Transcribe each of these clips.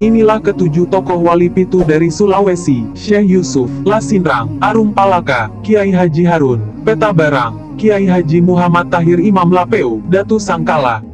Inilah ketujuh tokoh wali pitu dari Sulawesi, Syekh Yusuf, Lasinrang, Arum Palaka, Kiai Haji Harun, Peta Barang, Kiai Haji Muhammad Tahir Imam Lapeu, Datu Sangkala,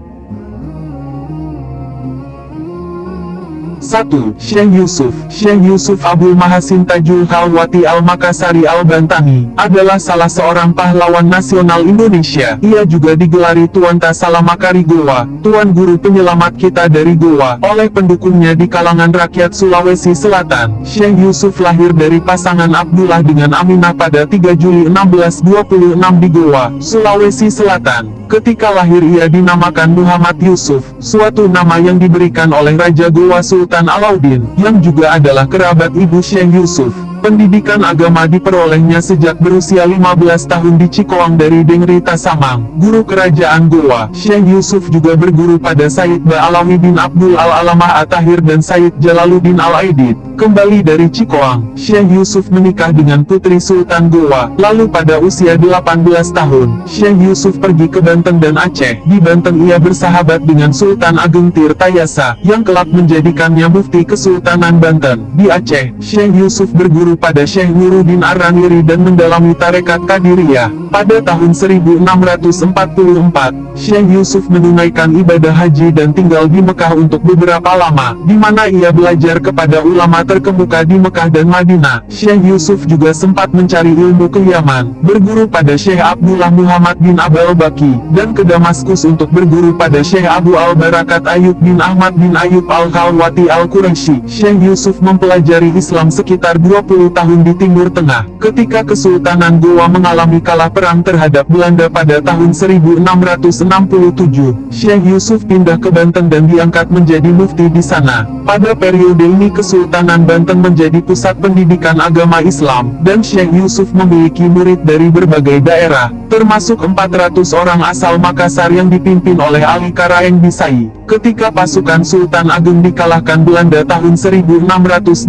1. Syekh Yusuf Syekh Yusuf Abdul Mahasin Tajul Khalwati Al-Makassari Al-Bantani adalah salah seorang pahlawan nasional Indonesia. Ia juga digelari Tuan Tasalamakari Goa, Tuan Guru Penyelamat kita dari Goa, oleh pendukungnya di kalangan rakyat Sulawesi Selatan. Syekh Yusuf lahir dari pasangan Abdullah dengan Aminah pada 3 Juli 1626 di Goa, Sulawesi Selatan. Ketika lahir ia dinamakan Muhammad Yusuf, suatu nama yang diberikan oleh Raja Gowa Sultan Alauddin, yang juga adalah kerabat ibu Syekh Yusuf. Pendidikan agama diperolehnya sejak berusia 15 tahun di Cikoang dari Dengri Tasamang, guru kerajaan Goa. Syekh Yusuf juga berguru pada Said Ba'alawi bin Abdul Al-Alamah At-Tahir dan Said Jalaluddin Al-Aidid. Kembali dari Cikoang, Syekh Yusuf menikah dengan putri Sultan Goa. Lalu pada usia 18 tahun, Syekh Yusuf pergi ke Banten dan Aceh. Di Banten ia bersahabat dengan Sultan Ageng Tirtayasa, yang kelak menjadikannya mufti Kesultanan Banten. Di Aceh, Syekh Yusuf berguru pada Syekh Nuruddin Ar-Raniri dan mendalami tarekat Kadiriyah. Pada tahun 1644, Syekh Yusuf menunaikan ibadah haji dan tinggal di Mekah untuk beberapa lama, di mana ia belajar kepada ulama terkemuka di Mekah dan Madinah. Syekh Yusuf juga sempat mencari ilmu ke Yaman, berguru pada Syekh Abdullah Muhammad bin Abal Baki, dan ke Damaskus untuk berguru pada Syekh Abu Al-Barakat Ayub bin Ahmad bin Ayub Al-Khalwati Al-Quraisy. Syekh Yusuf mempelajari Islam sekitar 20 tahun di Timur Tengah, ketika Kesultanan Gowa mengalami kalah perang terhadap Belanda pada tahun 1667. Syekh Yusuf pindah ke Banten dan diangkat menjadi mufti di sana. Pada periode ini Kesultanan Banten menjadi pusat pendidikan agama Islam, dan Syekh Yusuf memiliki murid dari berbagai daerah, termasuk 400 orang asal Makassar yang dipimpin oleh Ali Karaeng Bisai. Ketika pasukan Sultan Agung dikalahkan Belanda tahun 1682,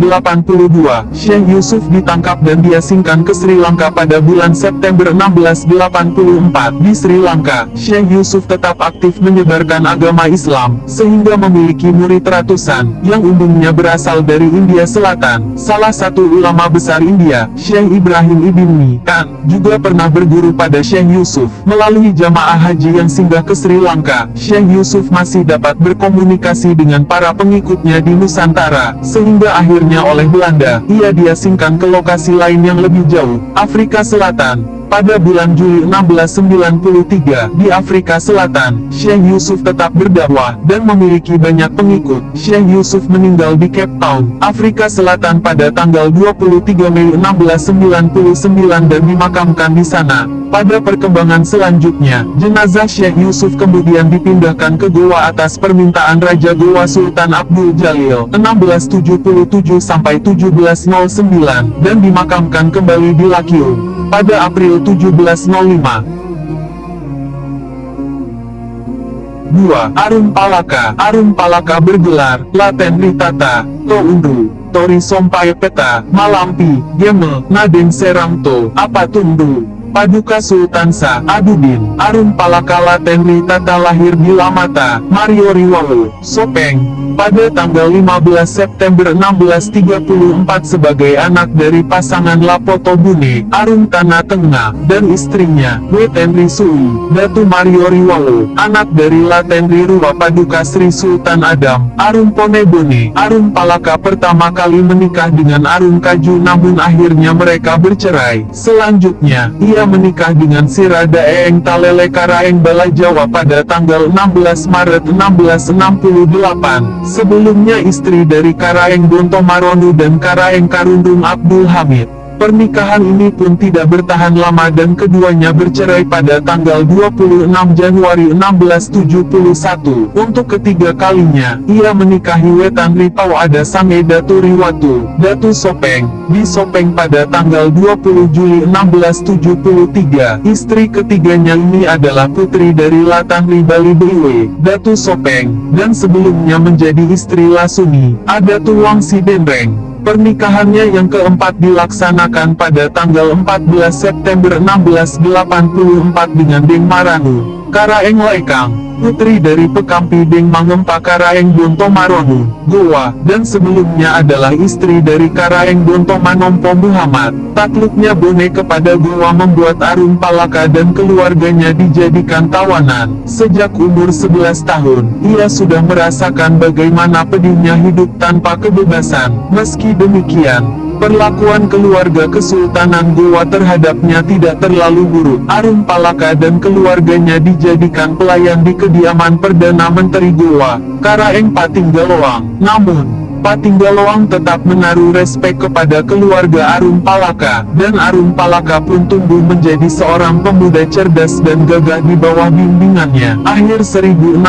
Syekh Yusuf ditangkap dan diasingkan ke Sri Lanka pada bulan September 1684. Di Sri Lanka, Syekh Yusuf tetap aktif menyebarkan agama Islam, sehingga memiliki murid ratusan, yang umumnya berasal dari India Selatan. Salah satu ulama besar India, Syekh Ibrahim Ibn Mi'an, juga pernah berguru pada Syekh Yusuf. Melalui jamaah haji yang singgah ke Sri Lanka, Syekh Yusuf masih dapat berkomunikasi dengan para pengikutnya di Nusantara, sehingga akhirnya oleh Belanda, ia diasingkan ke lokasi lain yang lebih jauh, Afrika Selatan. Pada bulan Juli 1693, di Afrika Selatan, Syekh Yusuf tetap berdakwah, dan memiliki banyak pengikut. Syekh Yusuf meninggal di Cape Town, Afrika Selatan pada tanggal 23 Mei 1699 dan dimakamkan di sana. Pada perkembangan selanjutnya, jenazah Syekh Yusuf kemudian dipindahkan ke Goa atas permintaan Raja Goa Sultan Abdul Jalil 1677-1709 dan dimakamkan kembali di Lakium pada April 1705. 2. Arum Palaka Arum Palaka bergelar, Laten Ritata, To Undu, Tori Sompai Peta, Malampi, Gemel, Naden Serangto, Apa Paduka Sultansa, Adudin, Arum Palaka Laten Ritata lahir di Lamata, Mario Riwalu, Sopeng, pada tanggal 15 September 1634 sebagai anak dari pasangan Lapoto Bune, Arum Tanah Tengah, dan istrinya, Wetenri Sui, Datu Mario Riwalo, anak dari Latenri Ruwa Paduka Sri Sultan Adam, Arum Ponebone, Arum Palaka pertama kali menikah dengan Arum Kaju namun akhirnya mereka bercerai. Selanjutnya, ia menikah dengan Sirada Eeng Talele Karaeng Bala Jawa pada tanggal 16 Maret 1668. Sebelumnya istri dari Karaeng Bonto Maronu dan Karaeng Karundung Abdul Hamid. Pernikahan ini pun tidak bertahan lama dan keduanya bercerai pada tanggal 26 Januari 1671. Untuk ketiga kalinya, ia menikahi Wetan Ripau ada Sange Datu Riwatu, Datu Sopeng, di Sopeng pada tanggal 20 Juli 1673. Istri ketiganya ini adalah putri dari Latan Ribali Bewe, Datu Sopeng, dan sebelumnya menjadi istri Lasuni, ada Tuwang Sidenreng. Pernikahannya yang keempat dilaksanakan pada tanggal 14 September 1684 dengan Deng Maranu. Karaeng Laikang, putri dari Pekampi Deng Mangempa Karaeng Bonto Maronu, Goa, dan sebelumnya adalah istri dari Karaeng Bonto Manompo Muhammad. Takluknya Bone kepada Goa membuat Arun Palaka dan keluarganya dijadikan tawanan. Sejak umur 11 tahun, ia sudah merasakan bagaimana pedihnya hidup tanpa kebebasan. Meski demikian, Perlakuan keluarga Kesultanan Gowa terhadapnya tidak terlalu buruk. Arun Palaka dan keluarganya dijadikan pelayan di kediaman Perdana Menteri Gowa, Karaeng Patinggaloang. Namun, Patinggaloang tetap menaruh respek kepada keluarga Arun Palaka, dan Arun Palaka pun tumbuh menjadi seorang pemuda cerdas dan gagah di bawah bimbingannya. Akhir 1660,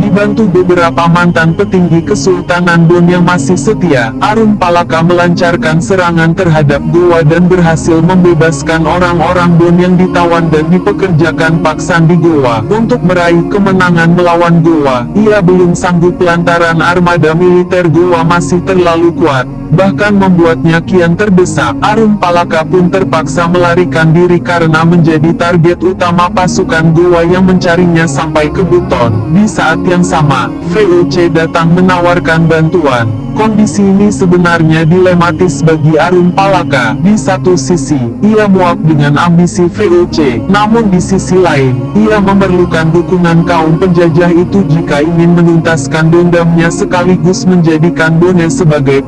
dibantu beberapa mantan petinggi Kesultanan Bon yang masih setia, Arun Palaka melancarkan serangan terhadap Goa dan berhasil membebaskan orang-orang Bon yang ditawan dan dipekerjakan paksa di Goa. Untuk meraih kemenangan melawan Goa, ia belum sanggup lantaran armada militer Goa masih terlalu kuat, bahkan membuatnya kian terdesak. Arun Palaka pun terpaksa melarikan diri karena menjadi target utama pasukan Goa yang mencarinya sampai ke Buton. Di saat yang sama, VOC datang menawarkan bantuan. Kondisi ini sebenarnya dilematis bagi Arun Palaka. Di satu sisi, ia muak dengan ambisi VOC. Namun di sisi lain, ia memerlukan dukungan kaum penjajah itu jika ingin menuntaskan dendamnya sekaligus menjadikan Bone sebagai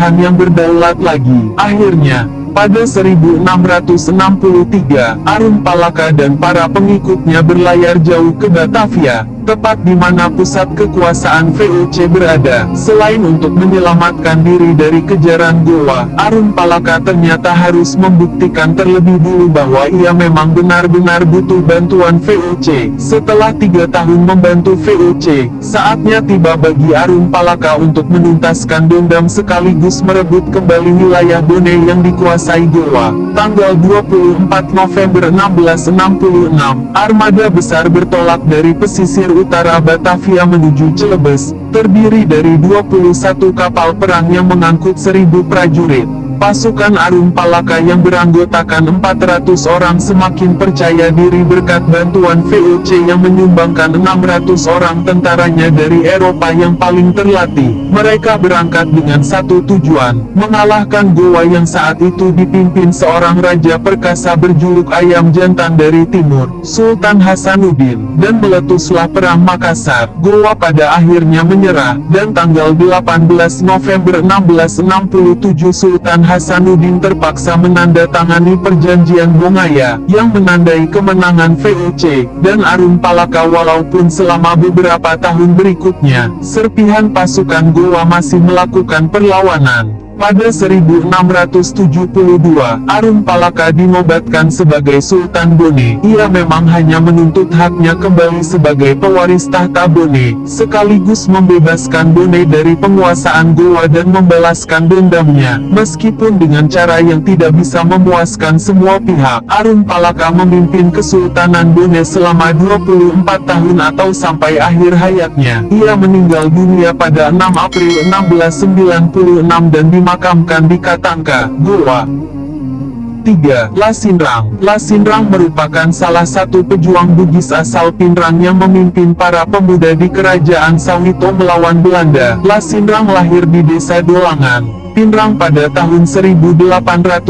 pemerintahan yang berdaulat lagi. Akhirnya, pada 1663, Arun Palaka dan para pengikutnya berlayar jauh ke Batavia, tepat di mana pusat kekuasaan VOC berada. Selain untuk menyelamatkan diri dari kejaran Goa, Arun Palaka ternyata harus membuktikan terlebih dulu bahwa ia memang benar-benar butuh bantuan VOC. Setelah tiga tahun membantu VOC, saatnya tiba bagi Arun Palaka untuk menuntaskan dendam sekaligus merebut kembali wilayah Bone yang dikuasai Goa. Tanggal 24 November 1666, armada besar bertolak dari pesisir utara Batavia menuju Celebes, terdiri dari 21 kapal perang yang mengangkut 1000 prajurit. Pasukan Arum Palaka yang beranggotakan 400 orang semakin percaya diri berkat bantuan VOC yang menyumbangkan 600 orang tentaranya dari Eropa yang paling terlatih. Mereka berangkat dengan satu tujuan, mengalahkan Goa yang saat itu dipimpin seorang raja perkasa berjuluk ayam jantan dari timur, Sultan Hasanuddin, dan meletuslah perang Makassar. Goa pada akhirnya menyerah, dan tanggal 18 November 1667 Sultan Hasanuddin terpaksa menandatangani perjanjian Bongaya, yang menandai kemenangan VOC, dan Arun Palaka walaupun selama beberapa tahun berikutnya, serpihan pasukan Goa masih melakukan perlawanan. Pada 1672, Arun Palaka dinobatkan sebagai Sultan Bone. Ia memang hanya menuntut haknya kembali sebagai pewaris tahta Bone, sekaligus membebaskan Bone dari penguasaan Goa dan membalaskan dendamnya. Meskipun dengan cara yang tidak bisa memuaskan semua pihak, Arun Palaka memimpin Kesultanan Bone selama 24 tahun atau sampai akhir hayatnya. Ia meninggal dunia pada 6 April 1696 dan dimakamkan dimakamkan di Katangka, Goa. 3. Lasinrang Lasinrang merupakan salah satu pejuang Bugis asal Pinrang yang memimpin para pemuda di kerajaan Sawito melawan Belanda. Lasinrang lahir di desa Dolangan, Pinrang pada tahun 1856.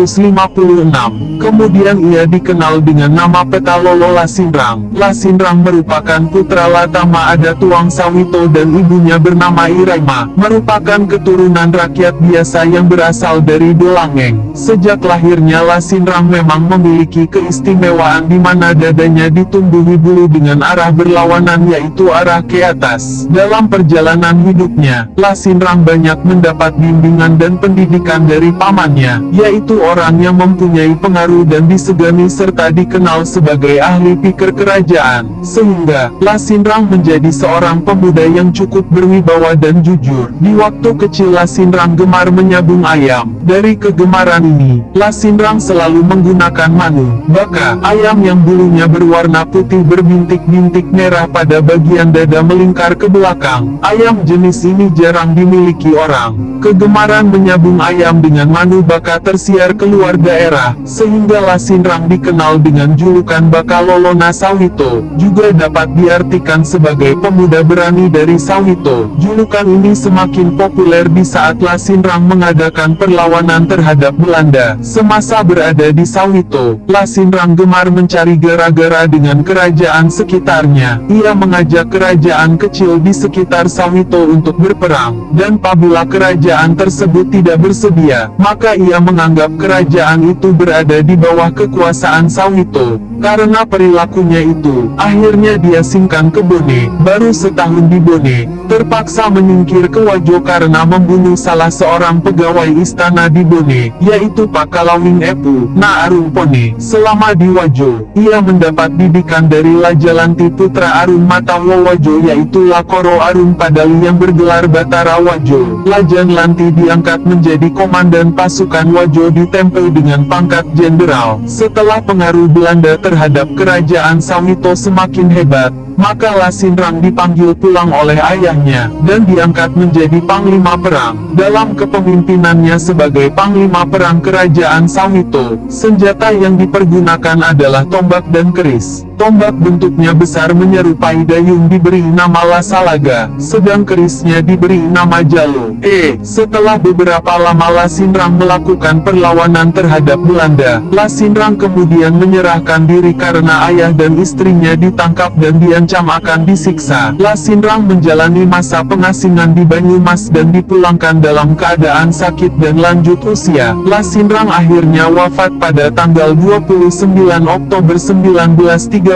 Kemudian ia dikenal dengan nama Petalolo Lasinrang. Lasinrang merupakan putra Latama Ada Tuang Sawito dan ibunya bernama Iraima, merupakan keturunan rakyat biasa yang berasal dari Dolangeng. Sejak lahirnya Lasinrang memang memiliki keistimewaan di mana dadanya ditumbuhi bulu dengan arah berlawanan yaitu arah ke atas. Dalam perjalanan hidupnya, Lasinrang banyak mendapat bimbingan dan pendidikan dari pamannya, yaitu orang yang mempunyai pengaruh dan disegani serta dikenal sebagai ahli pikir kerajaan, sehingga Lasinrang menjadi seorang pemuda yang cukup berwibawa dan jujur. Di waktu kecil Lasinrang gemar menyabung ayam. Dari kegemaran ini, Lasinrang selalu menggunakan manu, baka, ayam yang bulunya berwarna putih berbintik-bintik merah pada bagian dada melingkar ke belakang. Ayam jenis ini jarang dimiliki orang. Kegemaran menyabung ayam dengan manu baka tersiar keluar daerah, sehingga Lasinrang dikenal dengan julukan Bakalolona Sawito, juga dapat diartikan sebagai pemuda berani dari Sawito. Julukan ini semakin populer di saat Lasinrang mengadakan perlawanan terhadap Belanda. Semasa berada di Sawito, Lasinrang gemar mencari gara-gara dengan kerajaan sekitarnya. Ia mengajak kerajaan kecil di sekitar Sawito untuk berperang, dan apabila kerajaan tersebut tidak bersedia, maka ia menganggap kerajaan itu berada di bawah kekuasaan Sawito. Karena perilakunya itu, akhirnya dia singkan ke Bone, baru setahun di Bone, terpaksa menyingkir ke Wajo karena membunuh salah seorang pegawai istana di Bone, yaitu Pak Kalawing Epu, Na Pone. Selama di Wajo, ia mendapat didikan dari Lajalanti putra Arun Matawa Wajo yaitu Lakoro Arun Padali yang bergelar Batara Wajo. Lajan Lanti diangkat menjadi komandan pasukan Wajo ditempel dengan pangkat jenderal. Setelah pengaruh Belanda terhadap kerajaan Sawito semakin hebat, maka Lasinrang dipanggil pulang oleh ayahnya, dan diangkat menjadi panglima perang. Dalam kepemimpinannya sebagai panglima perang kerajaan Sawito, senjata yang dipergunakan adalah tombak dan keris. Tombak bentuknya besar menyerupai dayung diberi nama Lasalaga, sedang kerisnya diberi nama Jalo. E. Setelah beberapa lama Lasinrang melakukan perlawanan terhadap Belanda, Lasinrang kemudian menyerahkan diri karena ayah dan istrinya ditangkap dan diancam akan disiksa. Lasinrang menjalani masa pengasingan di Banyumas dan dipulangkan dalam keadaan sakit dan lanjut usia. Lasinrang akhirnya wafat pada tanggal 29 Oktober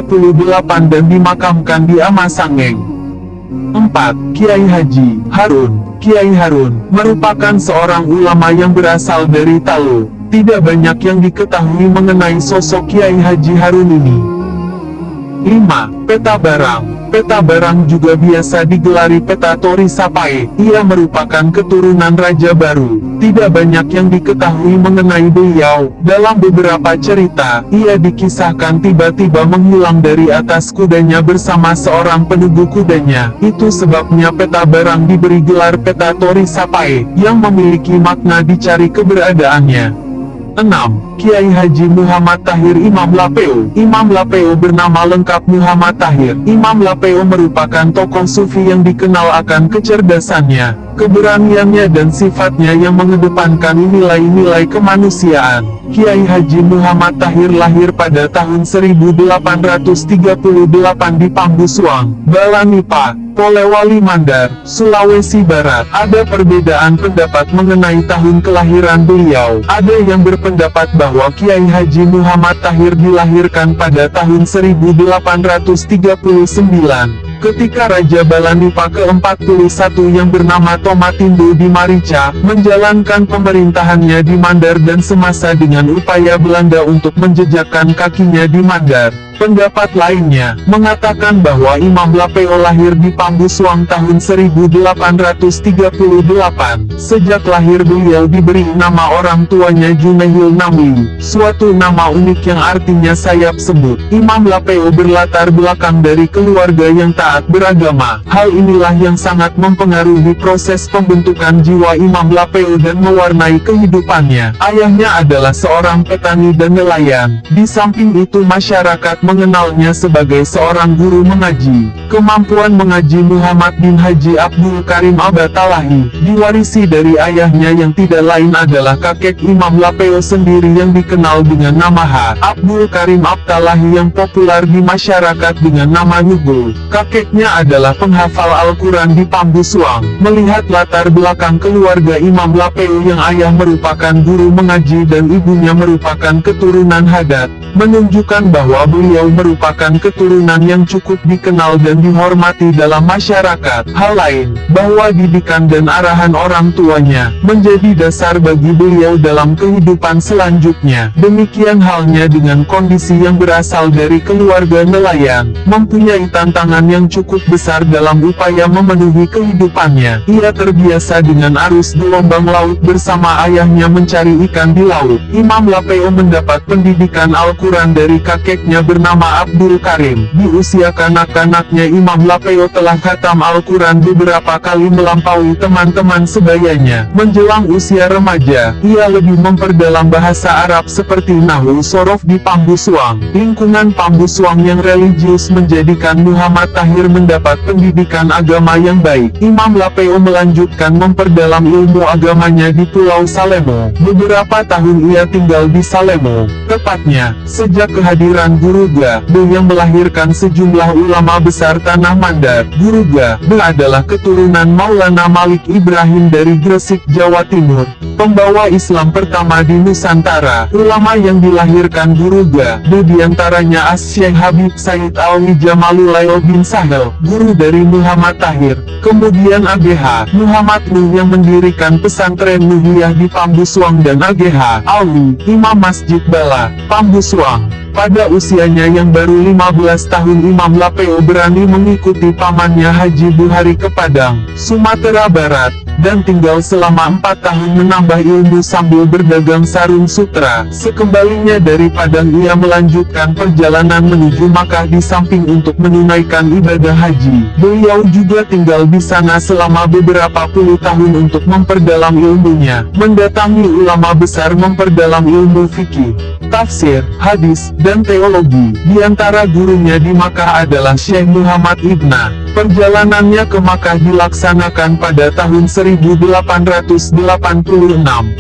1938 dan dimakamkan di Amasangeng. 4. Kiai Haji Harun Kiai Harun merupakan seorang ulama yang berasal dari Talu. Tidak banyak yang diketahui mengenai sosok Kiai Haji Harun ini. 5. Peta barang Peta barang juga biasa digelari peta Tori Sapai. Ia merupakan keturunan Raja Baru. Tidak banyak yang diketahui mengenai beliau. Dalam beberapa cerita, ia dikisahkan tiba-tiba menghilang dari atas kudanya bersama seorang penunggu kudanya. Itu sebabnya peta barang diberi gelar peta Tori Sapai, yang memiliki makna dicari keberadaannya. 6. Kiai Haji Muhammad Tahir Imam Lapeo Imam Lapeo bernama lengkap Muhammad Tahir Imam Lapeo merupakan tokoh sufi yang dikenal akan kecerdasannya, keberaniannya dan sifatnya yang mengedepankan nilai-nilai kemanusiaan. Kiai Haji Muhammad Tahir lahir pada tahun 1838 di Pambusuang, Balanipa, Polewali Mandar, Sulawesi Barat. Ada perbedaan pendapat mengenai tahun kelahiran beliau. Ada yang berpendapat bahwa Kiai Haji Muhammad Tahir dilahirkan pada tahun 1839 ketika Raja Balanipa ke-41 yang bernama Tomatindo di Marica, menjalankan pemerintahannya di Mandar dan semasa dengan upaya Belanda untuk menjejakkan kakinya di Mandar. Pendapat lainnya, mengatakan bahwa Imam Lapeo lahir di Pambusuang tahun 1838. Sejak lahir beliau diberi nama orang tuanya Junail Namli, suatu nama unik yang artinya sayap sebut. Imam Lapeo berlatar belakang dari keluarga yang taat beragama. Hal inilah yang sangat mempengaruhi proses pembentukan jiwa Imam Lapeo dan mewarnai kehidupannya. Ayahnya adalah seorang petani dan nelayan. Di samping itu masyarakat mengenalnya sebagai seorang guru mengaji. Kemampuan mengaji Muhammad bin Haji Abdul Karim Abatalahi, diwarisi dari ayahnya yang tidak lain adalah kakek Imam Lapeo sendiri yang dikenal dengan nama H. Abdul Karim Abtalahi yang populer di masyarakat dengan nama Nugul. Kakeknya adalah penghafal Al-Quran di Pambusuang. Melihat latar belakang keluarga Imam Lapeo yang ayah merupakan guru mengaji dan ibunya merupakan keturunan Hadat, menunjukkan bahwa beliau beliau merupakan keturunan yang cukup dikenal dan dihormati dalam masyarakat. Hal lain, bahwa didikan dan arahan orang tuanya, menjadi dasar bagi beliau dalam kehidupan selanjutnya. Demikian halnya dengan kondisi yang berasal dari keluarga nelayan, mempunyai tantangan yang cukup besar dalam upaya memenuhi kehidupannya. Ia terbiasa dengan arus gelombang laut bersama ayahnya mencari ikan di laut. Imam Lapeo mendapat pendidikan Al-Quran dari kakeknya bernama bernama Abdul Karim. Di usia kanak-kanaknya Imam Lapeo telah khatam Al-Quran beberapa kali melampaui teman-teman sebayanya. Menjelang usia remaja, ia lebih memperdalam bahasa Arab seperti Nahu Sorof di Pambusuang. Lingkungan Pambusuang yang religius menjadikan Muhammad Tahir mendapat pendidikan agama yang baik. Imam Lapeo melanjutkan memperdalam ilmu agamanya di Pulau Salemo. Beberapa tahun ia tinggal di Salemo. Tepatnya, sejak kehadiran Guru Ga, yang melahirkan sejumlah ulama besar Tanah Mandar. Guru Ga, adalah keturunan Maulana Malik Ibrahim dari Gresik, Jawa Timur. Pembawa Islam pertama di Nusantara. Ulama yang dilahirkan Guru Ga, di antaranya As-Syekh Habib Said Alwi Jamalulail bin Sahel, guru dari Muhammad Tahir. Kemudian AGH, Muhammad Nuh yang mendirikan pesantren Nuhiyah di Pambusuang dan AGH, Alwi, Imam Masjid Bala, Pambusuang. Pada usianya yang baru 15 tahun Imam Lapeo berani mengikuti pamannya Haji Buhari ke Padang, Sumatera Barat, dan tinggal selama 4 tahun menambah ilmu sambil berdagang sarung sutra. Sekembalinya dari Padang ia melanjutkan perjalanan menuju Makkah di samping untuk menunaikan ibadah haji. Beliau juga tinggal di sana selama beberapa puluh tahun untuk memperdalam ilmunya, mendatangi ulama besar memperdalam ilmu fikih, tafsir, hadis, dan teologi. Di antara gurunya di Makkah adalah Syekh Muhammad Ibna. Perjalanannya ke Makkah dilaksanakan pada tahun 1886.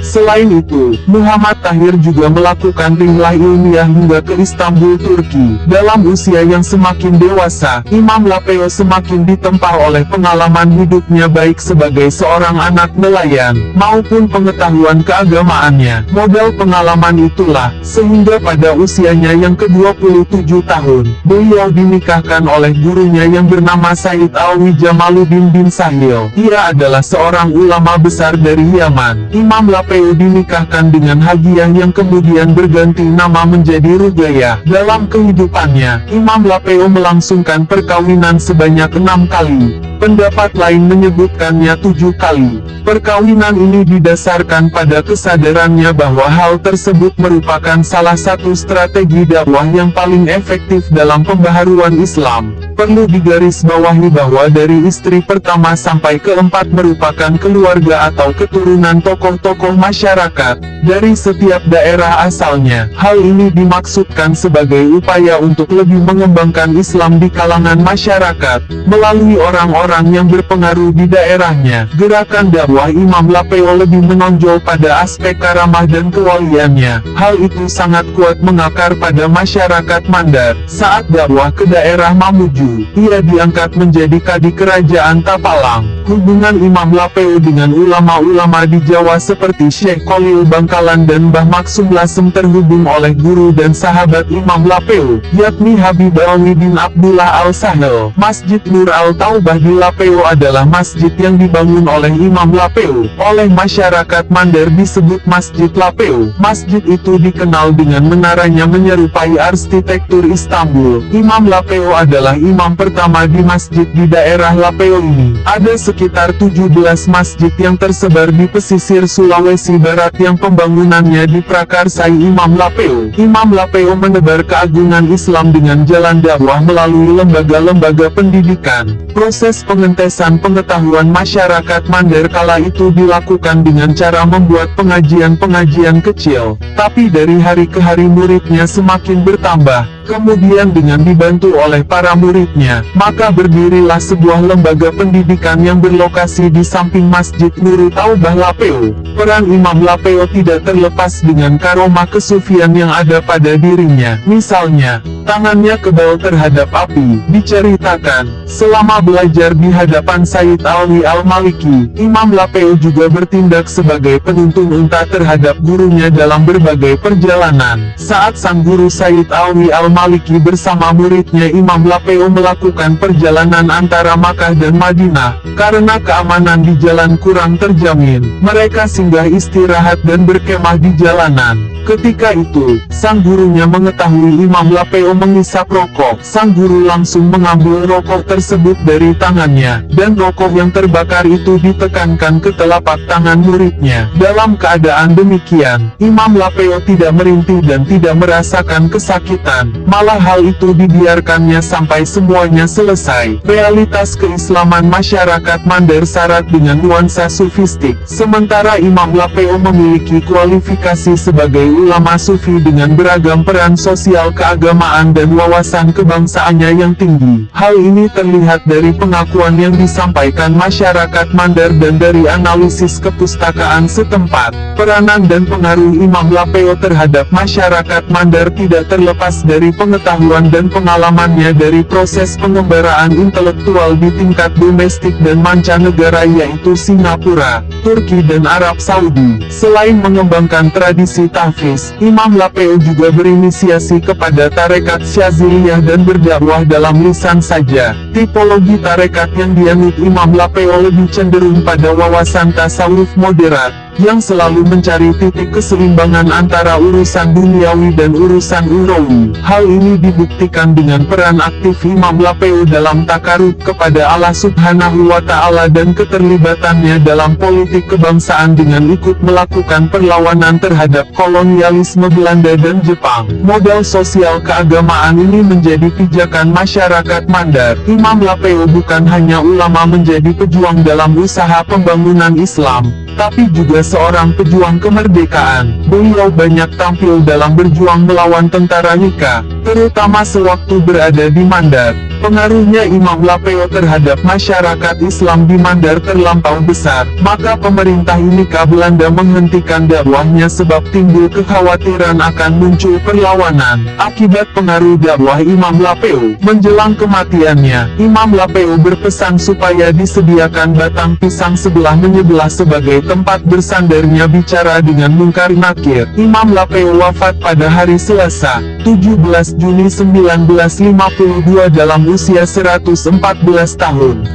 Selain itu, Muhammad Tahir juga melakukan rihlah ilmiah hingga ke Istanbul, Turki. Dalam usia yang semakin dewasa, Imam Lapeo semakin ditempa oleh pengalaman hidupnya baik sebagai seorang anak nelayan, maupun pengetahuan keagamaannya. Modal pengalaman itulah, sehingga pada usianya yang ke-27 tahun, beliau dinikahkan oleh gurunya yang bernama Said Alwi Jamaluddin bin Sahil. Ia adalah seorang ulama besar dari Yaman. Imam Lapeo dinikahkan dengan Hagiyah yang kemudian berganti nama menjadi Rugayah. Dalam kehidupannya, Imam Lapeo melangsungkan perkawinan sebanyak enam kali. Pendapat lain menyebutkannya tujuh kali. Perkawinan ini didasarkan pada kesadarannya bahwa hal tersebut merupakan salah satu strategi dakwah yang paling efektif dalam pembaharuan Islam. Perlu digarisbawahi bahwa dari istri pertama sampai keempat merupakan keluarga atau keturunan tokoh-tokoh masyarakat, dari setiap daerah asalnya. Hal ini dimaksudkan sebagai upaya untuk lebih mengembangkan Islam di kalangan masyarakat, melalui orang-orang yang berpengaruh di daerahnya. Gerakan dakwah Imam Lapeo lebih menonjol pada aspek karamah dan kewaliannya. Hal itu sangat kuat mengakar pada masyarakat Mandar. Saat dakwah ke daerah Mamuju, ia diangkat menjadi kadi kerajaan Tapalang. Hubungan Imam Lapeo dengan ulama-ulama di Jawa seperti Syekh Khalil Bangkalan dan Mbah Maksum Lasem terhubung oleh guru dan sahabat Imam Lapeo, yakni Habib Alwi bin Abdullah Al-Sahel. Masjid Nur Al-Taubah di Lapeo adalah masjid yang dibangun oleh Imam Lapeo. Oleh masyarakat Mandar disebut Masjid Lapeo. Masjid itu dikenal dengan menaranya menyerupai arsitektur Istanbul. Imam Lapeo adalah imam pertama di masjid di daerah Lapeo ini. Ada sekitar 17 masjid yang tersebar di pesisir Sulawesi Barat yang pembangunannya diprakarsai Imam Lapeo. Imam Lapeo menebar keagungan Islam dengan jalan dakwah melalui lembaga-lembaga pendidikan. Proses pengentesan pengetahuan masyarakat Mandar kala itu dilakukan dengan cara membuat pengajian-pengajian kecil. Tapi dari hari ke hari muridnya semakin bertambah. Kemudian dengan dibantu oleh para muridnya, maka berdirilah sebuah lembaga pendidikan yang berlokasi di samping Masjid Nurul Taubah Lapeo. Peran Imam Lapeo tidak terlepas dengan karomah kesufian yang ada pada dirinya. Misalnya, tangannya kebal terhadap api. Diceritakan, selama belajar di hadapan Said Alwi Al-Maliki, Imam Lapeo juga bertindak sebagai penuntun unta terhadap gurunya dalam berbagai perjalanan. Saat sang guru Said Alwi Al Maliki bersama muridnya Imam Lapeo melakukan perjalanan antara Makkah dan Madinah, karena keamanan di jalan kurang terjamin. Mereka singgah istirahat dan berkemah di jalanan. Ketika itu, sang gurunya mengetahui Imam Lapeo mengisap rokok, sang guru langsung mengambil rokok tersebut dari tangannya, dan rokok yang terbakar itu ditekankan ke telapak tangan muridnya. Dalam keadaan demikian, Imam Lapeo tidak merintih dan tidak merasakan kesakitan, malah hal itu dibiarkannya sampai semuanya selesai. Realitas keislaman masyarakat Mandar syarat dengan nuansa sufistik, sementara Imam Lapeo memiliki kualifikasi sebagai ulama sufi dengan beragam peran sosial keagamaan dan wawasan kebangsaannya yang tinggi. Hal ini terlihat dari pengakuan yang disampaikan masyarakat Mandar dan dari analisis kepustakaan setempat. Peranan dan pengaruh Imam Lapeo terhadap masyarakat Mandar tidak terlepas dari pengetahuan dan pengalamannya dari proses pengembaraan intelektual di tingkat domestik dan mancanegara yaitu Singapura, Turki dan Arab Saudi. Selain mengembangkan tradisi tahfiz, Imam Lapeo juga berinisiasi kepada tarekat Syaziliyah dan berdakwah dalam lisan saja. Tipologi tarekat yang dianut Imam Lapeo lebih cenderung pada wawasan tasawuf moderat yang selalu mencari titik keseimbangan antara urusan duniawi dan urusan urawi. Hal ini dibuktikan dengan peran aktif Imam Lapeu dalam takarut kepada Allah Subhanahu wa Ta'ala dan keterlibatannya dalam politik kebangsaan dengan ikut melakukan perlawanan terhadap kolonialisme Belanda dan Jepang. Modal sosial keagamaan ini menjadi pijakan masyarakat Mandar. Imam Lapeu bukan hanya ulama menjadi pejuang dalam usaha pembangunan Islam, tapi juga seorang pejuang kemerdekaan. Beliau banyak tampil dalam berjuang melawan tentara Nika, terutama sewaktu berada di Mandar. Pengaruhnya Imam Lapeo terhadap masyarakat Islam di Mandar terlampau besar, maka pemerintah Unika Belanda menghentikan dakwahnya sebab timbul kekhawatiran akan muncul perlawanan. Akibat pengaruh dakwah Imam Lapeo, menjelang kematiannya, Imam Lapeo berpesan supaya disediakan batang pisang sebelah menyebelah sebagai tempat bersandarnya bicara dengan mungkar nakir. Imam Lapeo wafat pada hari Selasa, 17 Juni 1952 dalam usia 114 tahun.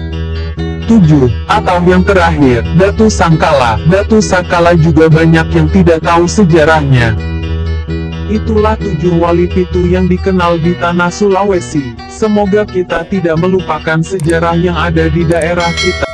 7. Atau yang terakhir, Datu Sangkala. Datu Sangkala juga banyak yang tidak tahu sejarahnya. Itulah tujuh wali pitu yang dikenal di tanah Sulawesi. Semoga kita tidak melupakan sejarah yang ada di daerah kita.